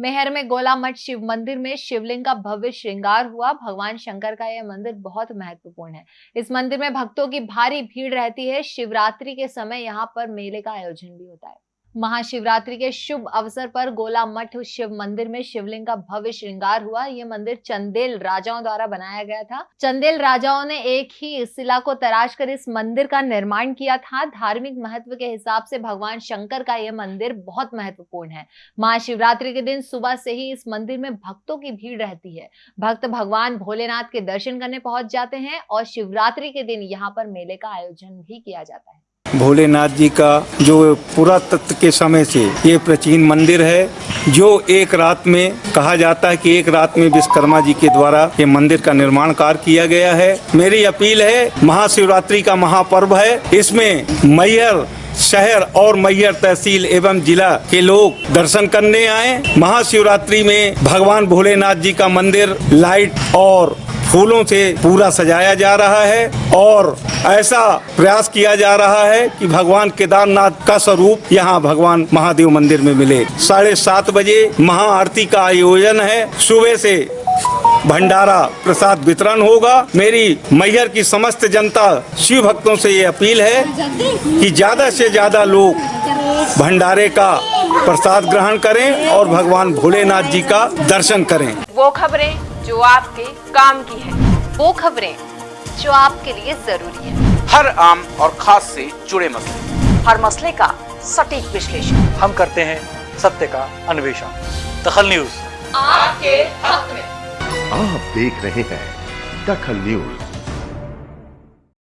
मेहर में गोला मठ शिव मंदिर में शिवलिंग का भव्य श्रृंगार हुआ। भगवान शंकर का यह मंदिर बहुत महत्वपूर्ण है। इस मंदिर में भक्तों की भारी भीड़ रहती है। शिवरात्रि के समय यहाँ पर मेले का आयोजन भी होता है। महाशिवरात्रि के शुभ अवसर पर गोला मठ शिव मंदिर में शिवलिंग का भव्य श्रृंगार हुआ। ये मंदिर चंदेल राजाओं द्वारा बनाया गया था। चंदेल राजाओं ने एक ही शिला को तराश कर इस मंदिर का निर्माण किया था। धार्मिक महत्व के हिसाब से भगवान शंकर का यह मंदिर बहुत महत्वपूर्ण है। महाशिवरात्रि के दिन सुबह से ही इस मंदिर में भक्तों की भीड़ रहती है। भक्त भगवान भोलेनाथ के दर्शन करने पहुँच जाते हैं और शिवरात्रि के दिन यहाँ पर मेले का आयोजन भी किया जाता है। भोलेनाथ जी का जो पुरातत्व के समय से ये प्राचीन मंदिर है, जो एक रात में कहा जाता है कि एक रात में विश्वकर्मा जी के द्वारा ये मंदिर का निर्माण कार्य किया गया है। मेरी अपील है, महाशिवरात्रि का महापर्व है। इसमें मैयर, शहर और मैयर तहसील एवं जिला के लोग दर्शन करने आए। महाशिवरात्रि में भगवान भोलेनाथ जी का मंदिर लाइट और फूलों से पूरा सजाया जा रहा है और ऐसा प्रयास किया जा रहा है कि भगवान केदारनाथ का स्वरूप यहाँ भगवान महादेव मंदिर में मिले। साढ़े सात बजे महाआरती का आयोजन है। सुबह से भंडारा प्रसाद वितरण होगा। मेरी मैहर की समस्त जनता शिव भक्तों से ये अपील है कि ज़्यादा से ज़्यादा लोग भंडारे का प्रसाद ग्रहण करें और भगवान भोलेनाथ जी का दर्शन करें। वो खबरें जो आपके काम की है वो खबरें जो आपके लिए ज़रूरी है। हर आम और खास से जुड़े मसले। हर मसले का सटीक विश्लेषण। हम करते हैं सत्य का अन्वेषण। दखल न्यूज़। आपके हक में। आप देख रहे हैं दखल न्यूज़।